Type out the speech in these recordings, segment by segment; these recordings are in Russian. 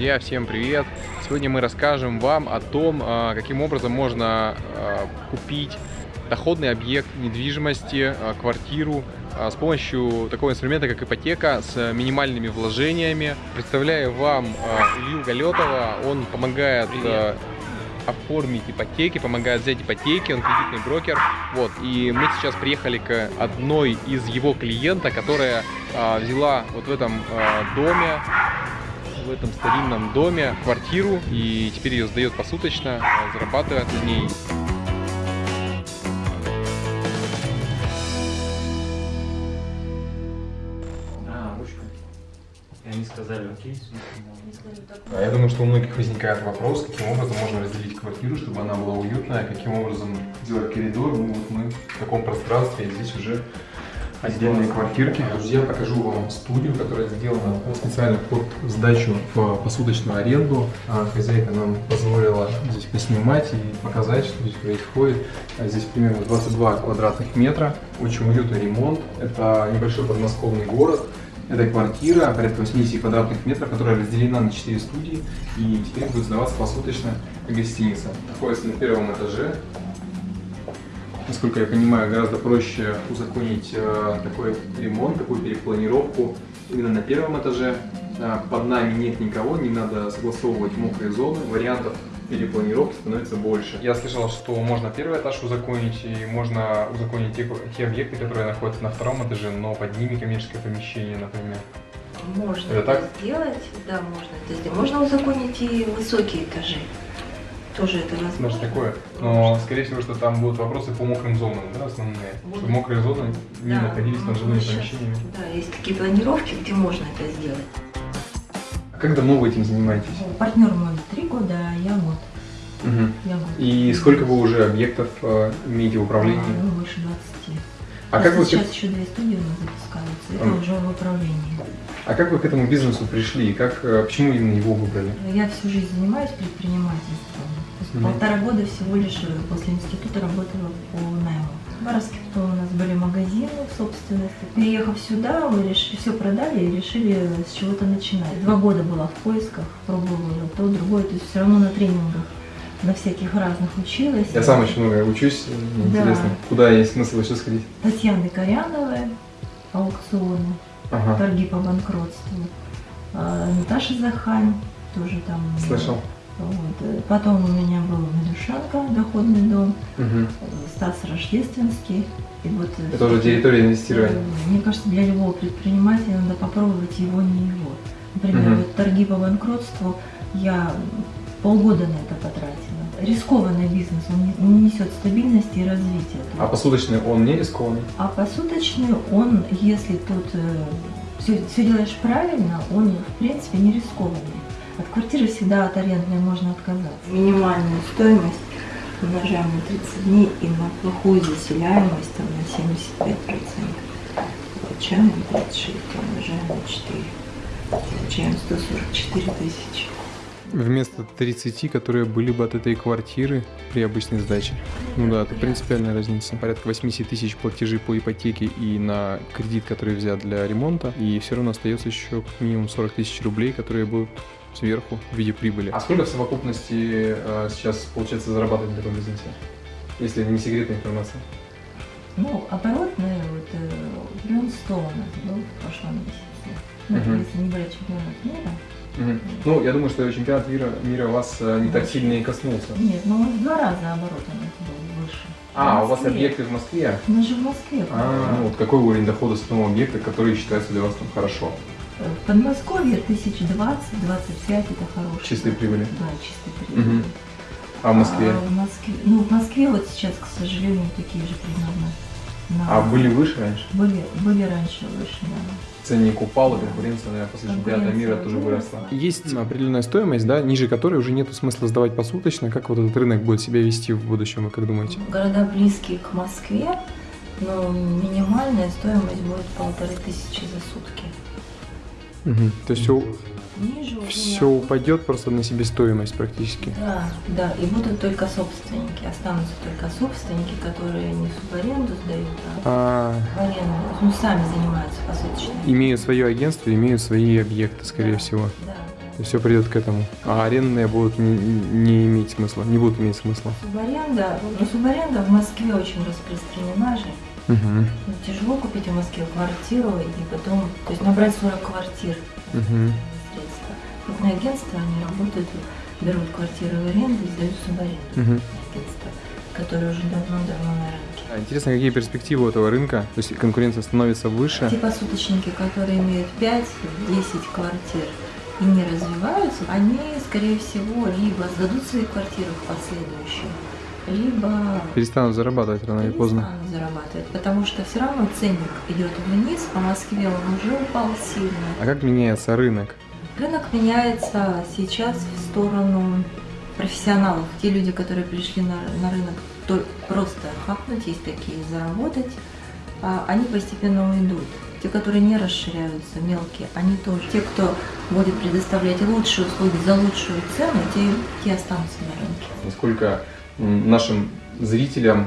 Друзья, всем привет! Сегодня мы расскажем вам о том, а, каким образом можно а, купить доходный объект недвижимости, а, квартиру с помощью такого инструмента, как ипотека, с минимальными вложениями. Представляю вам Илью Галетова, он помогает Привет оформить ипотеки, помогает взять ипотеки, он кредитный брокер. Вот, и мы сейчас приехали к одной из его клиента, которая взяла вот в этом доме в этом старинном доме квартиру и теперь ее сдает посуточно, зарабатывает на ней. А, ручка. И они сказали, окей, а я думаю, что у многих возникает вопрос, каким образом можно разделить квартиру, чтобы она была уютная, каким образом сделать коридор. Ну вот мы в таком пространстве, и здесь уже отдельные квартирки. Друзья, покажу вам студию, которая сделана специально под сдачу в посудочную аренду. А хозяйка нам позволила здесь поснимать и показать, что здесь происходит. А здесь примерно 22 квадратных метра, очень уютный ремонт. Это небольшой подмосковный город. Это квартира, порядка 80 квадратных метров, которая разделена на 4 студии и теперь будет сдаваться посуточно гостиница. Находится на первом этаже. Насколько я понимаю, гораздо проще узаконить э, такой ремонт, такую перепланировку именно на первом этаже. Э, под нами нет никого, не надо согласовывать мокрые зоны. Вариантов перепланировки становится больше. Я слышал, что можно первый этаж узаконить, и можно узаконить те, те объекты, которые находятся на втором этаже, но под ними коммерческое помещение, например. Можно это, так? сделать, да, можно это сделать. Можно узаконить и высокие этажи. Тоже это возможно. Даже такое. Но, скорее всего, что там будут вопросы по мокрым зонам, да, основные. Вот. Чтобы мокрые зоны не да. находились над жилыми помещениями. Да, есть такие планировки, где можно это сделать. Как давно вы этим занимаетесь? Партнер мой три года, а я год. Угу. Я год. И сколько вы уже объектов э, имеете в управлении? А, ну, больше 20. А, а как вы... Сейчас еще две студии у нас запускаются, это а. уже в управлении. А как вы к этому бизнесу пришли? Как, э, почему именно его выбрали? Я всю жизнь занимаюсь предпринимательством. Угу. Полтора года всего лишь э, после института работала по найму. В потом у нас были магазины в собственности. Переехав сюда, мы решили, все продали и решили с чего-то начинать. Два года была в поисках, пробовала то, другое, то есть все равно на тренингах на всяких разных училась. Я сам очень много учусь, интересно, да. куда есть смысл еще сходить? Татьяны Коряновой, аукционы, ага. торги по банкротству. А, Наташа Захань, тоже там. Слышал. Вот. Потом у меня был Медушанка, доходный дом, угу. Стас Рождественский. И вот, э, Это уже территория инвестирования. Мне кажется, для любого предпринимателя надо попробовать его, не его. Например, угу. вот торги по банкротству, я полгода на это потратила. Рискованный бизнес, он не несет стабильности и развития. А посуточный он не рискованный? А посуточный он, если тут э, все, все делаешь правильно, он в принципе не рискованный. От квартиры всегда от арендной можно отказаться. Минимальную стоимость умножаем на 30 дней и на плохую заселяемость там, на 75%. Получаем 36, умножаем на 4. Получаем 144 тысячи. Вместо 30, которые были бы от этой квартиры при обычной сдаче. Ну да, это принципиальная разница. Порядка 80 тысяч платежей по ипотеке и на кредит, который взят для ремонта. И все равно остается еще как минимум 40 тысяч рублей, которые будут сверху в виде прибыли. А сколько в совокупности э, сейчас получается зарабатывать в таком бизнесе, если не секретная информация? Ну, оборотная, вот, э, миллион сто у нас был в прошлом месяце. Ну, -huh. если не брать чемпионат мира. -huh. Ну, я думаю, что чемпионат мира, мира вас э, не так сильно и коснулся. Нет, ну, в два раза оборот у нас был выше. А, у вас объекты в Москве? Мы же в Москве. А, ну вот какой уровень дохода с одного объекта, который считается для вас там хорошо? В Подмосковье 1020-25 это хорошо. Чистые прибыли? Да, чистые прибыли. Угу. А в Москве? А в Москве? Ну, в Москве вот сейчас, к сожалению, такие же примерно. На... А были выше раньше? Были, были раньше выше, да. Ценник упал, и конкуренция, наверное, после чемпионата мира тоже выросла. Есть определенная стоимость, да, ниже которой уже нет смысла сдавать посуточно. Как вот этот рынок будет себя вести в будущем, вы как думаете? Города близкие к Москве, но минимальная стоимость будет полторы тысячи за сутки. Угу. То есть все, Ниже все упадет просто на себестоимость практически. Да, да, и будут только собственники, останутся только собственники, которые не в аренду сдают, а, а... в аренду, ну, сами занимаются посуточными. Имеют свое агентство, имеют свои объекты, скорее да, всего. Да. И все придет к этому. А арендные будут не, не иметь смысла, не будут иметь смысла. Субаренда, ну субаренда в Москве очень распространена же. Угу. Тяжело купить в Москве квартиру и потом, то есть набрать 40 квартир Угу. средства. Крупные агентства, они работают, берут квартиры в аренду и сдают субаренду. Угу. Агентства, которые уже давно-давно на рынке. А Интересно, какие перспективы у этого рынка? То есть конкуренция становится выше. Те посуточники, которые имеют 5-10 квартир и не развиваются, они, скорее всего, либо сдадут свои квартиры в последующем, либо Перестанут зарабатывать рано или поздно. зарабатывать, потому что все равно ценник идет вниз, по Москве он уже упал сильно. А как меняется рынок? Рынок меняется сейчас в сторону профессионалов. Те люди, которые пришли на, на рынок то- просто хапнуть, есть такие, заработать, а, они постепенно уйдут. Те, которые не расширяются, мелкие, они тоже. Те, кто будет предоставлять лучшие услуги за лучшую цену, те, те останутся на рынке. Насколько нашим зрителям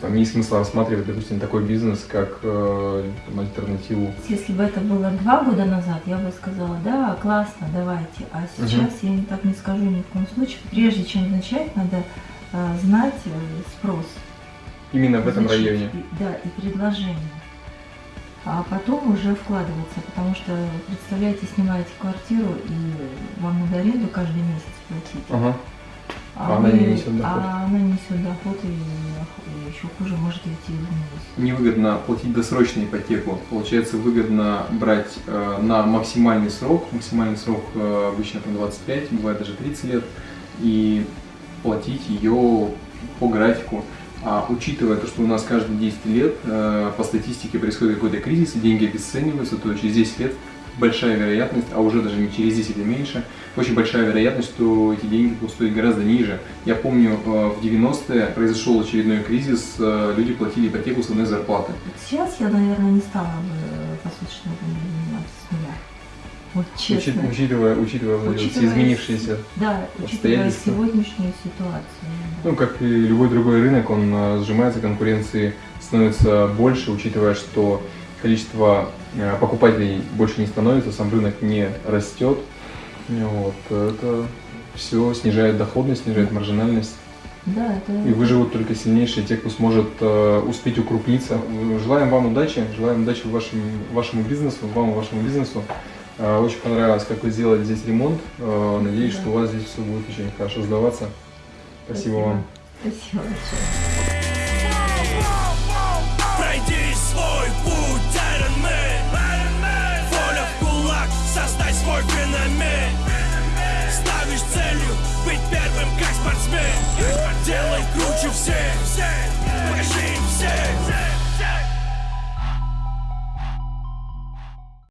там, есть смысл рассматривать, допустим, такой бизнес, как э, там, альтернативу? Если бы это было два года назад, я бы сказала, да, классно, давайте. А сейчас я так не скажу ни в коем случае. Прежде чем начать, надо э, знать э, спрос. Именно в этом Изучить, районе. и- да, и предложение. А потом уже вкладываться, потому что, представляете, снимаете квартиру и вам надо аренду каждый месяц платить. Ага. А она не несет доход. А она не несет доход и, и еще хуже может идти в минус. Невыгодно платить досрочную ипотеку. Получается, выгодно брать э, на максимальный срок. Максимальный срок э, обычно там 25, бывает даже 30 лет. И платить ее по графику. А учитывая то, что у нас каждые 10 лет э, по статистике происходит какой-то кризис, и деньги обесцениваются, то через 10 лет большая вероятность, а уже даже не через 10 или меньше, очень большая вероятность, что эти деньги будут стоить гораздо ниже. Я помню, э, в 90-е произошел очередной кризис, э, люди платили ипотеку с одной зарплаты. Сейчас я, наверное, не стала бы посуточным заниматься с нуля. Вот честно. Учит- учитывая, учитывая все Учитывая изменившиеся. Да, учитывая сегодняшнюю ситуацию. да. Ну, как и любой другой рынок, он э, сжимается, конкуренции становится больше, учитывая, что количество э, покупателей больше не становится, сам рынок не растет. Вот, это все снижает доходность, снижает маржинальность. Да, это... И выживут только сильнейшие, те, кто сможет э, успеть укрупниться. Желаем вам удачи, желаем удачи вашему, вашему бизнесу, вам и вашему бизнесу. Э, очень понравилось, как вы сделали здесь ремонт. Э, надеюсь, Да. что у вас здесь все будет очень хорошо сдаваться. Спасибо, вам. Спасибо большое. Спортсмен. Делай круче всех, покажи им всех